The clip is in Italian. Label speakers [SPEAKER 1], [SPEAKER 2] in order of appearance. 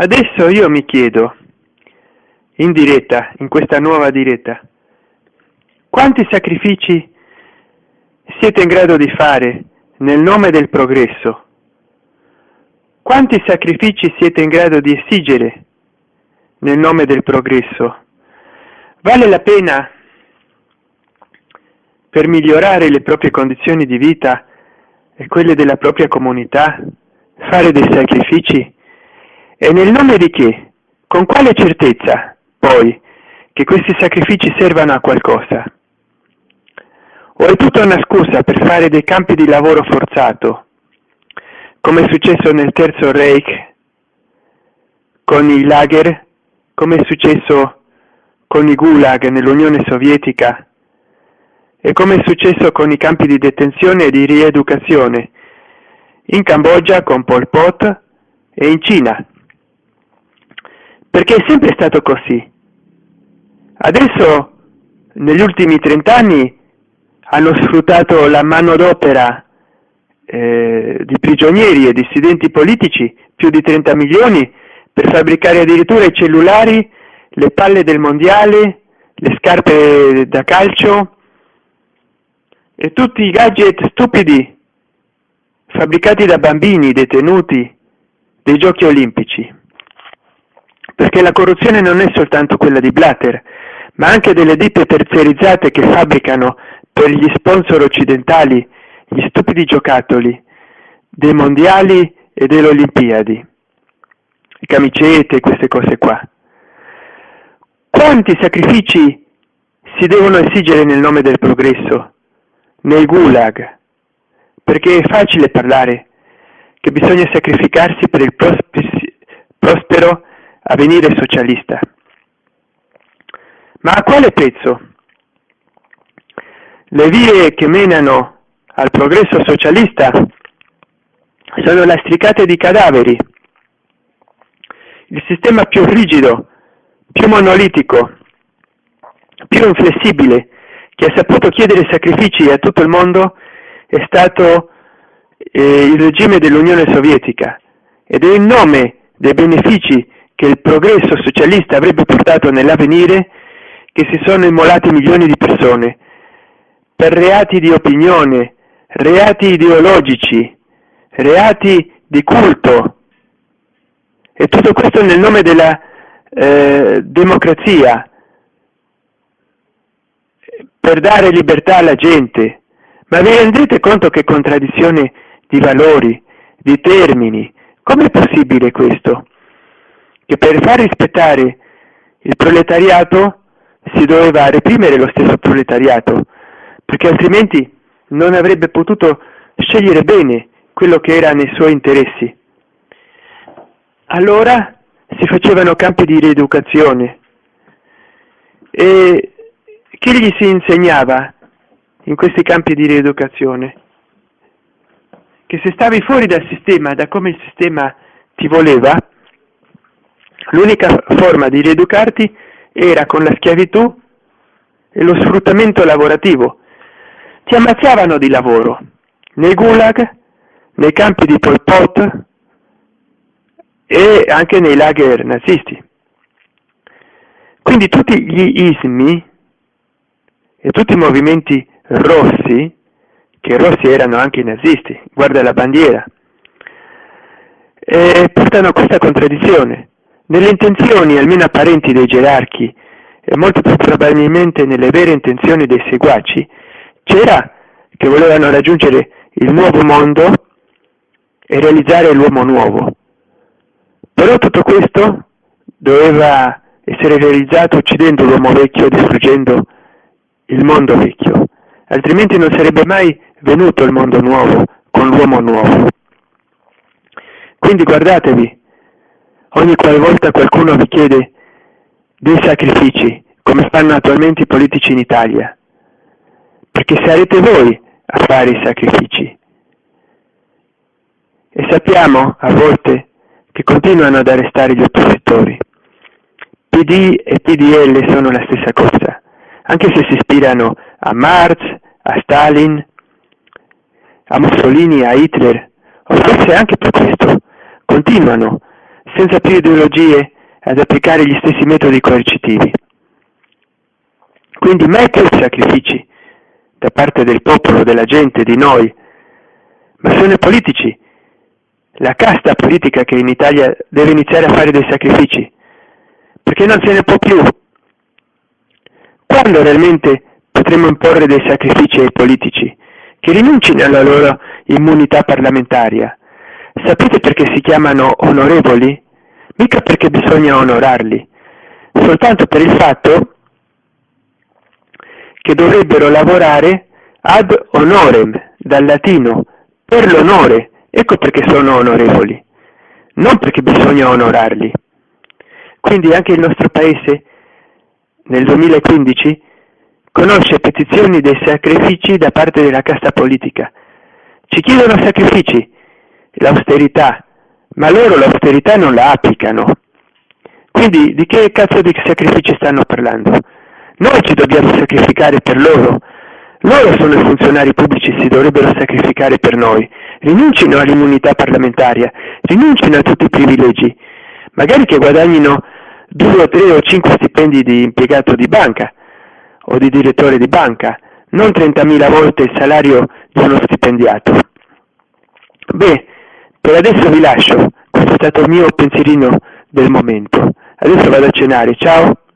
[SPEAKER 1] adesso io mi chiedo in diretta in questa nuova diretta quanti sacrifici siete in grado di fare nel nome del progresso? Quanti sacrifici siete in grado di esigere nel nome del progresso? Vale la pena per migliorare le proprie condizioni di vita e quelle della propria comunità fare dei sacrifici e nel nome di che con quale certezza poi che questi sacrifici servano a qualcosa? O è tutta una scusa per fare dei campi di lavoro forzato come è successo nel terzo Reich con i lager come è successo con i gulag nell'Unione Sovietica e come è successo con i campi di detenzione e di rieducazione in Cambogia con Pol Pot e in Cina perché è sempre stato così. Adesso negli ultimi trent'anni hanno sfruttato la manodopera eh, di prigionieri e dissidenti politici più di 30 milioni per fabbricare addirittura i cellulari le palle del mondiale le scarpe da calcio e tutti i gadget stupidi fabbricati da bambini detenuti dei giochi olimpici perché la corruzione non è soltanto quella di Blatter ma anche delle ditte terziarizzate che fabbricano per gli sponsor occidentali gli stupidi giocattoli dei mondiali e delle olimpiadi. Camicette queste cose qua. Quanti sacrifici si devono esigere nel nome del progresso? Nei gulag. Perché è facile parlare che bisogna sacrificarsi per il prospero avvenire socialista. Ma a quale prezzo le vie che menano al progresso socialista sono lastricate di cadaveri. Il sistema più rigido più monolitico più inflessibile che ha saputo chiedere sacrifici a tutto il mondo è stato eh, il regime dell'Unione Sovietica ed è in nome dei benefici che il progresso socialista avrebbe portato nell'avvenire che si sono immolati milioni di persone per reati di opinione, reati ideologici, reati di culto. E tutto questo nel nome della eh, democrazia, per dare libertà alla gente. Ma vi rendete conto che contraddizione di valori, di termini? Com'è possibile questo? Che per far rispettare il proletariato si doveva reprimere lo stesso proletariato, perché altrimenti non avrebbe potuto scegliere bene quello che era nei suoi interessi. Allora si facevano campi di rieducazione e chi gli si insegnava in questi campi di rieducazione? Che se stavi fuori dal sistema, da come il sistema ti voleva, l'unica forma di rieducarti era con la schiavitù e lo sfruttamento lavorativo ti ammazzavano di lavoro nei gulag, nei campi di Pol Pot e anche nei lager nazisti. Quindi tutti gli ismi e tutti i movimenti rossi, che rossi erano anche i nazisti, guarda la bandiera, eh, portano a questa contraddizione. Nelle intenzioni, almeno apparenti, dei gerarchi e molto più probabilmente nelle vere intenzioni dei seguaci, c'era che volevano raggiungere il nuovo mondo e realizzare l'uomo nuovo. Però tutto questo doveva essere realizzato uccidendo l'uomo vecchio distruggendo il mondo vecchio, altrimenti non sarebbe mai venuto il mondo nuovo con l'uomo nuovo. Quindi guardatevi, ogni qualvolta qualcuno vi chiede dei sacrifici, come fanno attualmente i politici in Italia, perché sarete voi a fare i sacrifici. E sappiamo a volte che continuano ad arrestare gli oppositori. PD e PDL sono la stessa cosa, anche se si ispirano a Marx, a Stalin, a Mussolini, a Hitler, o forse anche per questo, continuano senza più ideologie ad applicare gli stessi metodi coercitivi. Quindi mai più sacrifici da parte del popolo, della gente, di noi, ma sono i politici, la casta politica che in Italia deve iniziare a fare dei sacrifici, perché non se ne può più. Quando realmente potremo imporre dei sacrifici ai politici, che rinuncino alla loro immunità parlamentaria? Sapete perché si chiamano onorevoli? Mica perché bisogna onorarli, soltanto per il fatto che dovrebbero lavorare ad honorem, dal latino, per l'onore, ecco perché sono onorevoli, non perché bisogna onorarli. Quindi anche il nostro Paese nel 2015 conosce petizioni dei sacrifici da parte della casta politica. Ci chiedono sacrifici, l'austerità, ma loro l'austerità non la applicano. Quindi di che cazzo di sacrifici stanno parlando? Noi ci dobbiamo sacrificare per loro. Loro sono i funzionari pubblici, si dovrebbero sacrificare per noi. Rinuncino all'immunità parlamentaria, rinuncino a tutti i privilegi. Magari che guadagnino due o tre o cinque stipendi di impiegato di banca o di direttore di banca, non 30.000 volte il salario di uno stipendiato. Beh, per adesso vi lascio, questo è stato il mio pensierino del momento. Adesso vado a cenare, ciao!